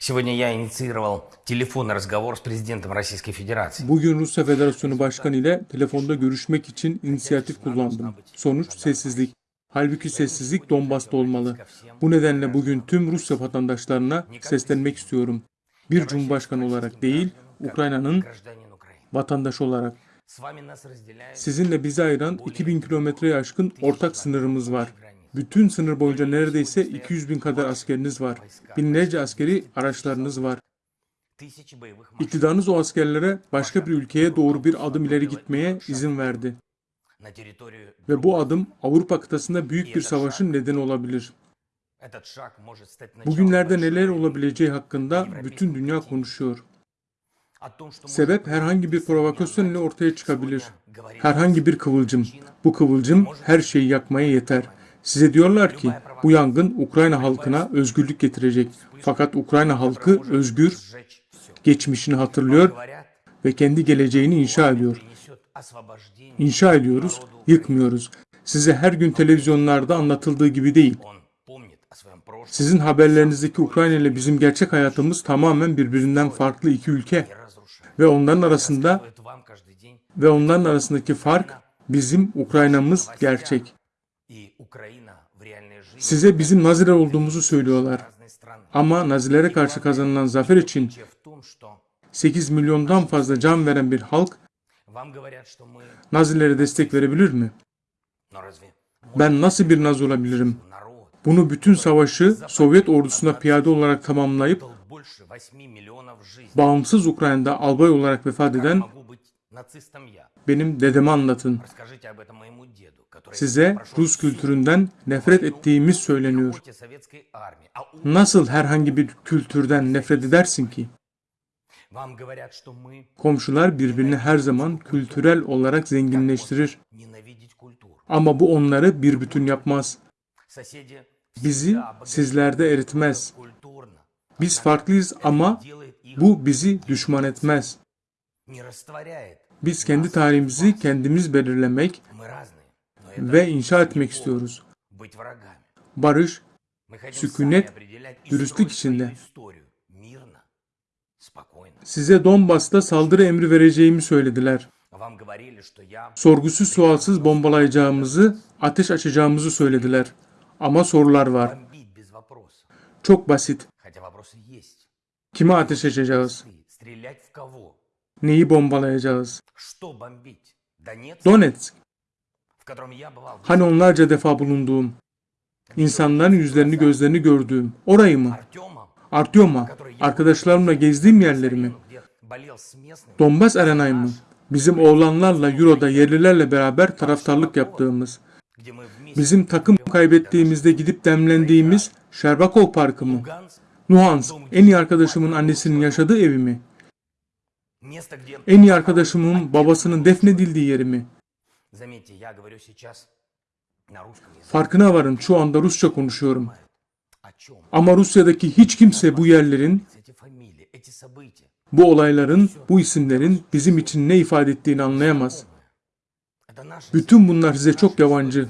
Сегодня я инициировал телефонный разговор с президентом Российской Федерации. Bugün Rusya Federasyonu Başkanı ile telefonda görüşmek için inisiyatif kullandım. Sonuç sessizlik. Halbuki sessizlik Donbas'ta olmalı. Bu nedenle bugün tüm Rusya vatandaşlarına seslenmek istiyorum. Bir cumhurbaşkanı olarak değil, Ukrayna'nın Гражданин Украины. vatandaşı olarak. С вами нас разделяет Sizinle bizi ayıran 2000 kilometreye aşkın ortak sınırımız var. Bütün sınır boyunca neredeyse 200 bin kadar askeriniz var. Binlerce askeri araçlarınız var. İktidarınız o askerlere başka bir ülkeye doğru bir adım ileri gitmeye izin verdi. Ve bu adım Avrupa kıtasında büyük bir savaşın nedeni olabilir. Bugünlerde neler olabileceği hakkında bütün dünya konuşuyor. Sebep herhangi bir provokasyon ile ortaya çıkabilir. Herhangi bir kıvılcım. Bu kıvılcım her şeyi yakmaya yeter. Size diyorlar ki bu yangın Ukrayna halkına özgürlük getirecek. Fakat Ukrayna halkı özgür, geçmişini hatırlıyor ve kendi geleceğini inşa ediyor. İnşa ediyoruz, yıkmıyoruz. Size her gün televizyonlarda anlatıldığı gibi değil. Sizin haberlerinizdeki Ukrayna ile bizim gerçek hayatımız tamamen birbirinden farklı iki ülke ve onların arasında ve onların arasındaki fark bizim Ukrayna'mız gerçek. Size bizim Naziler olduğumuzu söylüyorlar. Ama Nazilere karşı kazanılan zafer için 8 milyondan fazla can veren bir halk Nazilere destek verebilir mi? Ben nasıl bir Nazi olabilirim? Bunu bütün savaşı Sovyet ordusuna piyade olarak tamamlayıp bağımsız Ukrayna'da albay olarak vefat eden benim dedemi anlatın. Size Rus kültüründen nefret ettiğimiz söyleniyor. Nasıl herhangi bir kültürden nefret edersin ki? Komşular birbirini her zaman kültürel olarak zenginleştirir. Ama bu onları bir bütün yapmaz. Bizi sizlerde eritmez. Biz farklıyız ama bu bizi düşman etmez. Biz kendi tarihimizi kendimiz belirlemek ve inşa etmek istiyoruz. Barış, sükunet, dürüstlük içinde. Size Donbas'ta saldırı emri vereceğimi söylediler. Sorgusuz sualsız bombalayacağımızı, ateş açacağımızı söylediler. Ama sorular var. Çok basit. Kime ateş açacağız? Neyi bombalayacağız? Donetsk. Hani onlarca defa bulunduğum, insanların yüzlerini gözlerini gördüğüm, orayı mı? Artyoma, arkadaşlarımla gezdiğim yerleri mi? Donbas Arena'yı mı? Bizim oğlanlarla, Euro'da yerlilerle beraber taraftarlık yaptığımız, bizim takım kaybettiğimizde gidip demlendiğimiz Şerbakov Parkı mı? Luhansk, en iyi arkadaşımın annesinin yaşadığı evi mi? En iyi arkadaşımın babasının defnedildiği yeri mi? Farkına varın şu anda Rusça konuşuyorum. Ama Rusya'daki hiç kimse bu yerlerin, bu olayların, bu isimlerin bizim için ne ifade ettiğini anlayamaz. Bütün bunlar size çok yabancı.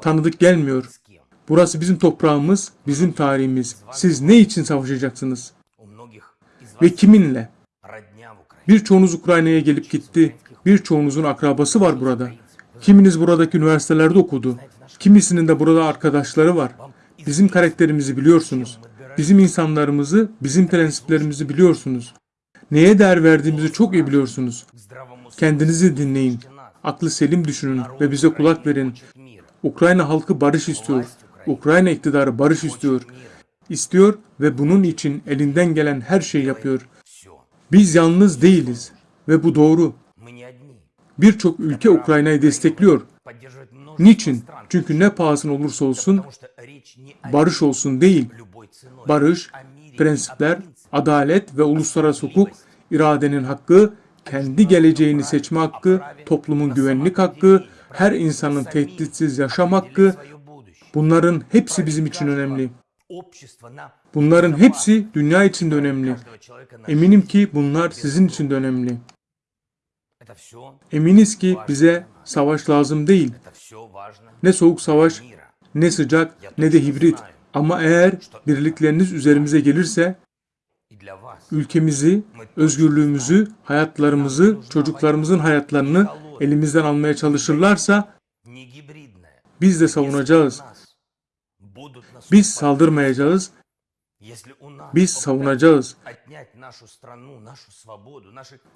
Tanıdık gelmiyor. Burası bizim toprağımız, bizim tarihimiz. Siz ne için savaşacaksınız? Ve kiminle? Birçoğunuz Ukrayna'ya gelip gitti. Birçoğunuzun akrabası var burada. Kiminiz buradaki üniversitelerde okudu. Kimisinin de burada arkadaşları var. Bizim karakterimizi biliyorsunuz. Bizim insanlarımızı, bizim prensiplerimizi biliyorsunuz. Neye değer verdiğimizi çok iyi biliyorsunuz. Kendinizi dinleyin. Aklı selim düşünün ve bize kulak verin. Ukrayna halkı barış istiyor. Ukrayna iktidarı barış istiyor. İstiyor ve bunun için elinden gelen her şeyi yapıyor. Biz yalnız değiliz ve bu doğru. Birçok ülke Ukrayna'yı destekliyor. Niçin? Çünkü ne pahasına olursa olsun barış olsun değil. Barış, prensipler, adalet ve uluslararası hukuk, iradenin hakkı, kendi geleceğini seçme hakkı, toplumun güvenlik hakkı, her insanın tehditsiz yaşam hakkı, bunların hepsi bizim için önemli. Bunların hepsi dünya için de önemli. Eminim ki bunlar sizin için de önemli. Eminiz ki bize savaş lazım değil. Ne soğuk savaş, ne sıcak, ne de hibrit. Ama eğer birlikleriniz üzerimize gelirse, ülkemizi, özgürlüğümüzü, hayatlarımızı, çocuklarımızın hayatlarını elimizden almaya çalışırlarsa, biz de savunacağız. Biz saldırmayacağız. Biz savunacağız.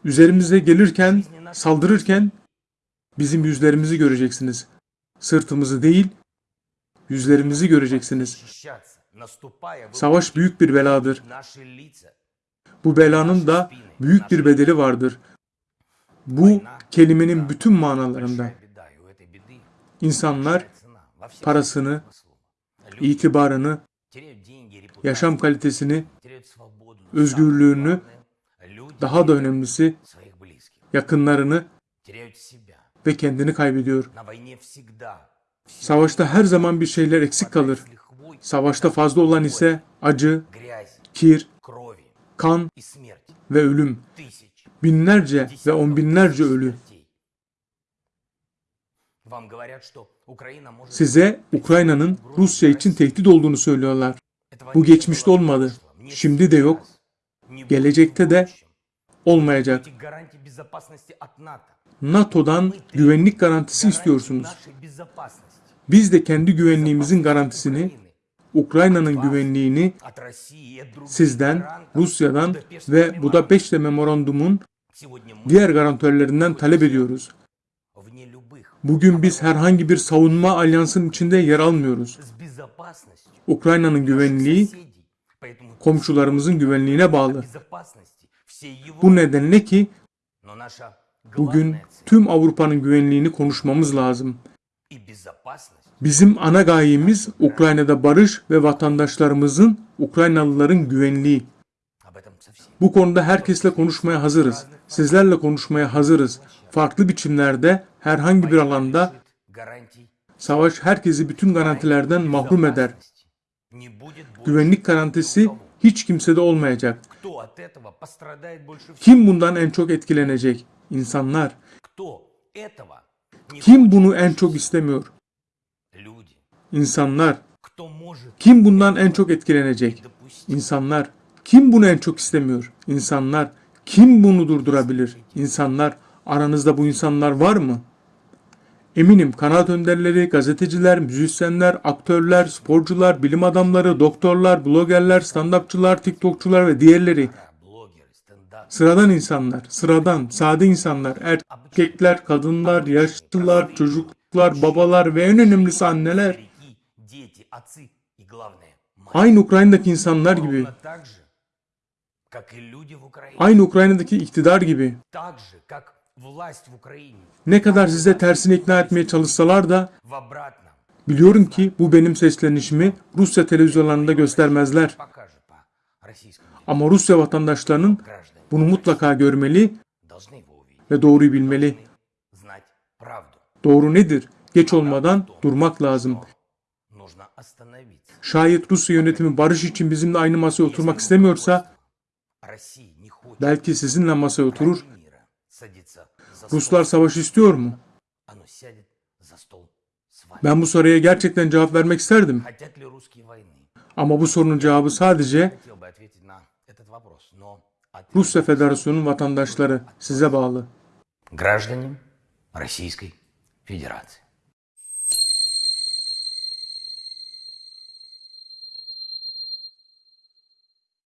Üzerimize gelirken, saldırırken bizim yüzlerimizi göreceksiniz. Sırtımızı değil, yüzlerimizi göreceksiniz. Savaş büyük bir beladır. Bu belanın da büyük bir bedeli vardır. Bu kelimenin bütün manalarında. İnsanlar parasını, itibarını, yaşam kalitesini, özgürlüğünü, daha da önemlisi yakınlarını ve kendini kaybediyor. Savaşta her zaman bir şeyler eksik kalır. Savaşta fazla olan ise acı, kir, kan ve ölüm. Binlerce ve on binlerce ölü. Size Ukrayna'nın Rusya için tehdit olduğunu söylüyorlar. Bu geçmişte olmadı. Şimdi de yok. Gelecekte de olmayacak. NATO'dan güvenlik garantisi istiyorsunuz. Biz de kendi güvenliğimizin garantisini, Ukrayna'nın güvenliğini sizden, Rusya'dan ve Budapeşte Memorandum'un diğer garantörlerinden talep ediyoruz. Bugün biz herhangi bir savunma alyansının içinde yer almıyoruz. Ukrayna'nın güvenliği komşularımızın güvenliğine bağlı. Bu nedenle ki bugün tüm Avrupa'nın güvenliğini konuşmamız lazım. Bizim ana gayemiz Ukrayna'da barış ve vatandaşlarımızın, Ukraynalıların güvenliği. Bu konuda herkesle konuşmaya hazırız sizlerle konuşmaya hazırız. Farklı biçimlerde, herhangi bir alanda savaş herkesi bütün garantilerden mahrum eder. Güvenlik garantisi hiç kimsede olmayacak. Kim bundan en çok etkilenecek? İnsanlar. Kim bunu en çok istemiyor? İnsanlar. Kim bundan en çok etkilenecek? İnsanlar. Kim bunu en çok istemiyor? İnsanlar. Kim bunu durdurabilir? İnsanlar, aranızda bu insanlar var mı? Eminim kanaat önderleri, gazeteciler, müzisyenler, aktörler, sporcular, bilim adamları, doktorlar, blogerler, stand-upçılar, tiktokçular ve diğerleri. Sıradan insanlar, sıradan, sade insanlar, er-, erkekler, kadınlar, yaşlılar, çocuklar, babalar ve en önemlisi anneler. Aynı Ukrayna'daki insanlar gibi Aynı Ukrayna'daki iktidar gibi. Ne kadar size tersini ikna etmeye çalışsalar da biliyorum ki bu benim seslenişimi Rusya televizyonlarında göstermezler. Ama Rusya vatandaşlarının bunu mutlaka görmeli ve doğruyu bilmeli. Doğru nedir? Geç olmadan durmak lazım. Şayet Rusya yönetimi barış için bizimle aynı masaya oturmak istemiyorsa belki sizinle masaya oturur. ради мира садиться за стол. Ruslar savaş istiyor mu? Оно сядет за стол с вами. Ben bu soruya gerçekten cevap vermek isterdim. Хотят ли русские войны? Ama bu sorunun cevabı sadece Хотел бы ответить на этот вопрос, но ответ- Rusya Federasyonu'nun vatandaşları size bağlı. граждане Российской Федерации.